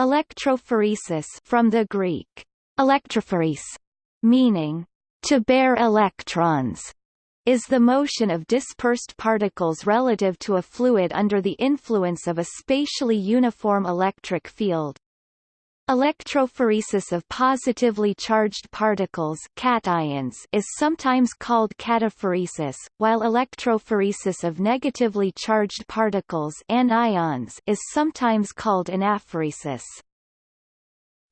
Electrophoresis from the Greek electrophoresis, meaning to bear electrons, is the motion of dispersed particles relative to a fluid under the influence of a spatially uniform electric field. Electrophoresis of positively charged particles cations is sometimes called cataphoresis, while electrophoresis of negatively charged particles anions is sometimes called anaphoresis.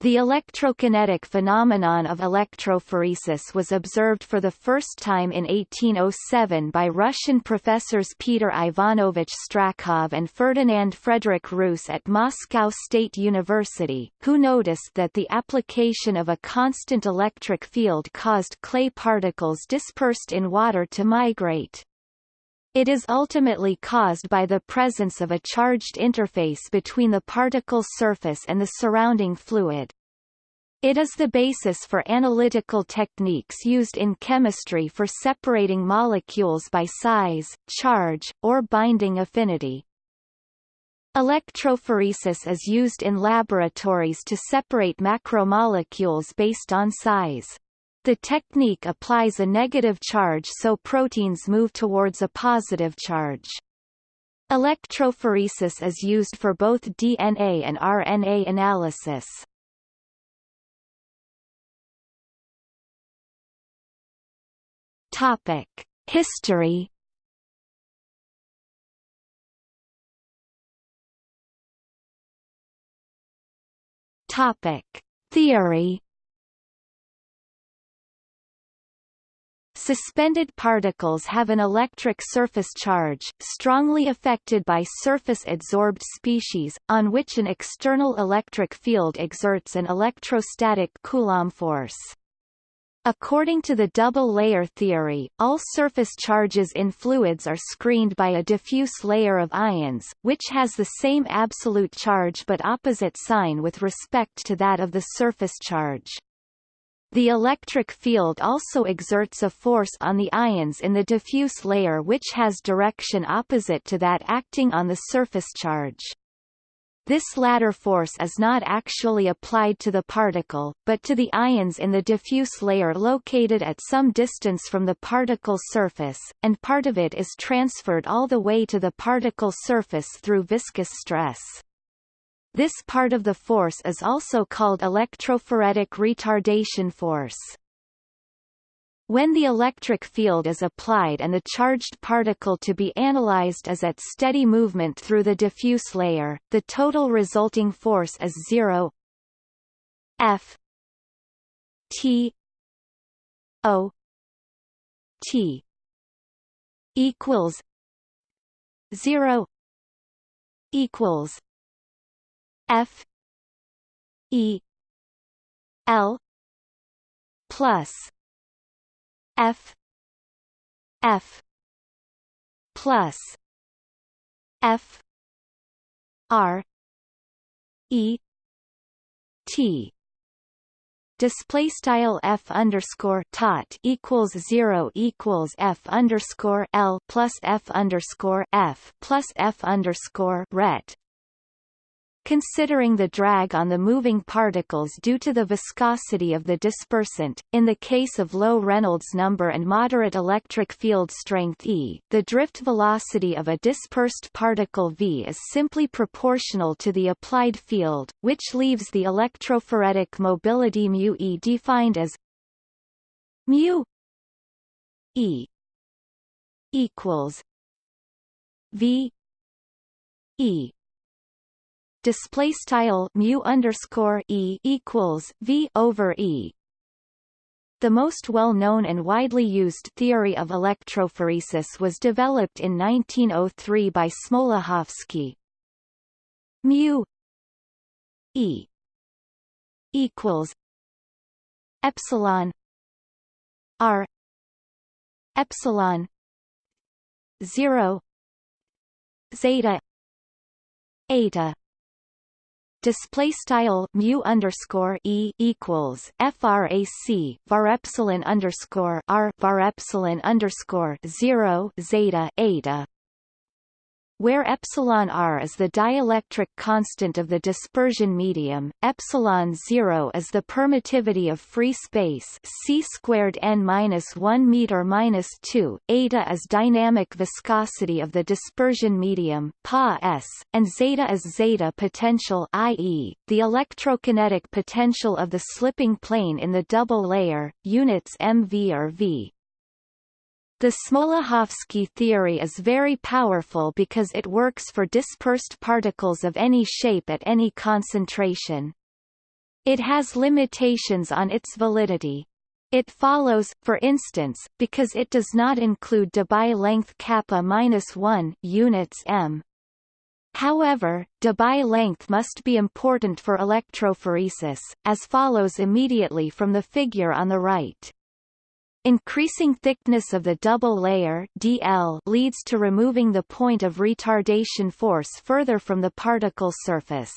The electrokinetic phenomenon of electrophoresis was observed for the first time in 1807 by Russian professors Peter Ivanovich Strakhov and Ferdinand Frederick Reuss at Moscow State University, who noticed that the application of a constant electric field caused clay particles dispersed in water to migrate. It is ultimately caused by the presence of a charged interface between the particle surface and the surrounding fluid. It is the basis for analytical techniques used in chemistry for separating molecules by size, charge, or binding affinity. Electrophoresis is used in laboratories to separate macromolecules based on size. The technique applies a negative charge so proteins move towards a positive charge. Electrophoresis is used for both DNA and RNA analysis. Topic: History Topic: Theory Suspended particles have an electric surface charge, strongly affected by surface-adsorbed species, on which an external electric field exerts an electrostatic Coulomb force. According to the double-layer theory, all surface charges in fluids are screened by a diffuse layer of ions, which has the same absolute charge but opposite sign with respect to that of the surface charge. The electric field also exerts a force on the ions in the diffuse layer which has direction opposite to that acting on the surface charge. This latter force is not actually applied to the particle, but to the ions in the diffuse layer located at some distance from the particle surface, and part of it is transferred all the way to the particle surface through viscous stress. This part of the force is also called electrophoretic retardation force. When the electric field is applied and the charged particle to be analyzed is at steady movement through the diffuse layer, the total resulting force is zero. F T O T equals zero equals F E L plus F. F. Plus. F. R. E. T. Display style f underscore tot equals zero equals f underscore l plus f underscore f plus f underscore ret considering the drag on the moving particles due to the viscosity of the dispersant. In the case of low Reynolds number and moderate electric field strength E, the drift velocity of a dispersed particle v is simply proportional to the applied field, which leaves the electrophoretic mobility mu E defined as mu E equals v E display style mu underscore e equals v over e. The most well-known and widely used theory of electrophoresis was developed in 1903 by Smoluchowski. Mu e equals epsilon r epsilon 0 zeta eta display style mu underscore e equals frac var epsilon underscore r var epsilon underscore zero zeta eta where epsilon r is the dielectric constant of the dispersion medium, epsilon 0 is the permittivity of free space c squared n minus 1 meter minus 2, eta is dynamic viscosity of the dispersion medium, pa s, and zeta is zeta potential, i.e., the electrokinetic potential of the slipping plane in the double layer, units mv or v. The Smoluchowski theory is very powerful because it works for dispersed particles of any shape at any concentration. It has limitations on its validity. It follows, for instance, because it does not include Debye length kappa minus 1 units m. However, Debye length must be important for electrophoresis, as follows immediately from the figure on the right. Increasing thickness of the double layer DL leads to removing the point of retardation force further from the particle surface.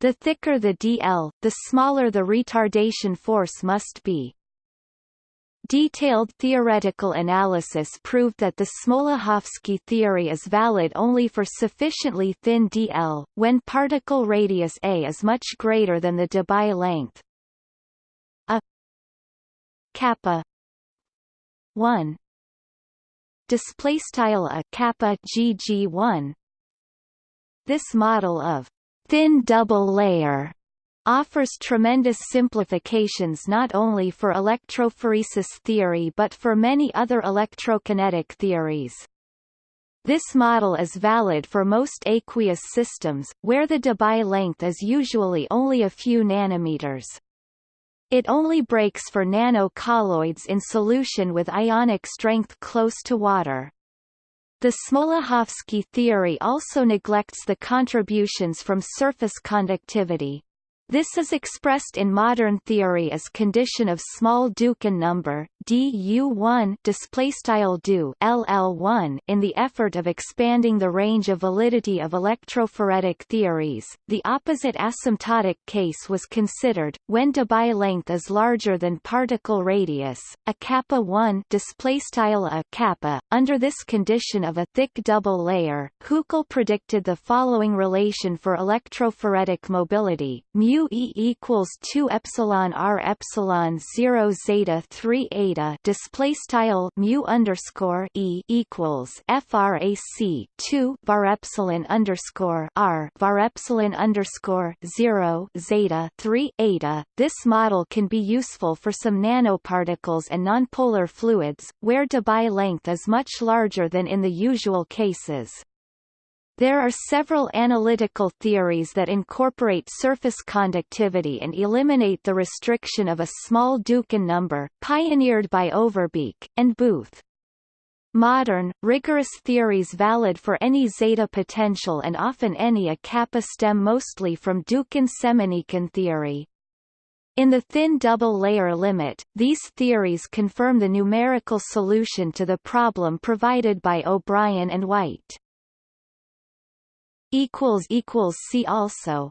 The thicker the DL, the smaller the retardation force must be. Detailed theoretical analysis proved that the Smoluchowski theory is valid only for sufficiently thin DL, when particle radius a is much greater than the Debye length. A kappa 1 display style a kappa gg1 this model of thin double layer offers tremendous simplifications not only for electrophoresis theory but for many other electrokinetic theories. This model is valid for most aqueous systems, where the Debye length is usually only a few nanometers. It only breaks for nano-colloids in solution with ionic strength close to water. The Smoluchowski theory also neglects the contributions from surface conductivity. This is expressed in modern theory as condition of small Dukhin number du1 displaystyle du ll1 in the effort of expanding the range of validity of electrophoretic theories. The opposite asymptotic case was considered when Debye length is larger than particle radius, a kappa 1 displaystyle a kappa. Under this condition of a thick double layer, Huckel predicted the following relation for electrophoretic mobility: mu mu e equals 2 epsilon r epsilon 0 zeta 3 eta display style mu underscore e equals frac 2 var epsilon underscore r var epsilon underscore 0 zeta 3 eta. This model can be useful for some nanoparticles and nonpolar fluids where Debye length is much larger than in the usual cases there are several analytical theories that incorporate surface conductivity and eliminate the restriction of a small Dukhin number, pioneered by Overbeek, and Booth. Modern, rigorous theories valid for any zeta potential and often any a kappa stem mostly from Dukhin-Semenikhin theory. In the thin double-layer limit, these theories confirm the numerical solution to the problem provided by O'Brien and White equals equals see also